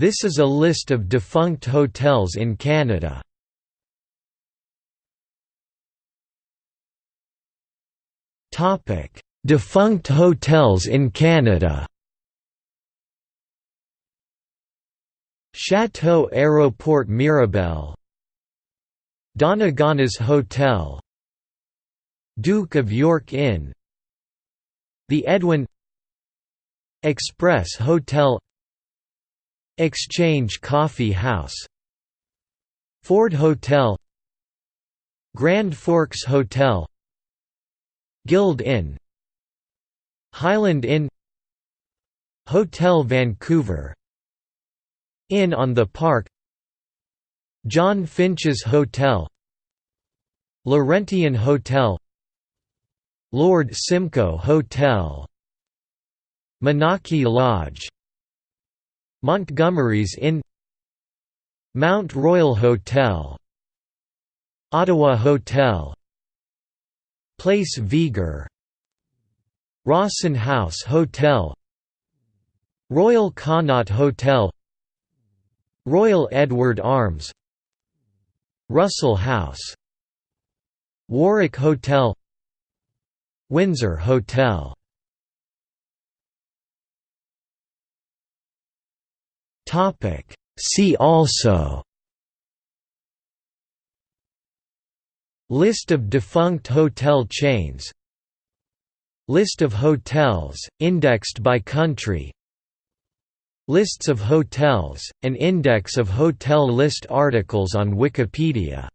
This is a list of defunct hotels in Canada. Topic: Defunct hotels in Canada. Chateau Aéroport Mirabel Donegana's Hotel Duke of York Inn The Edwin Express Hotel Exchange Coffee House. Ford Hotel. Grand Forks Hotel. Guild Inn. Highland Inn. Hotel Vancouver. Inn on the Park. John Finch's Hotel. Laurentien Hotel. Lord Simcoe Hotel. Minaki Lodge Montgomery's Inn Mount Royal Hotel Ottawa Hotel Place Viger Rawson House Hotel Royal Connaught Hotel Royal Edward Arms Russell House Warwick Hotel Windsor Hotel See also. List of defunct hotel chains. List of hotels, indexed by country. Lists of hotels, an index of hotel list articles on Wikipedia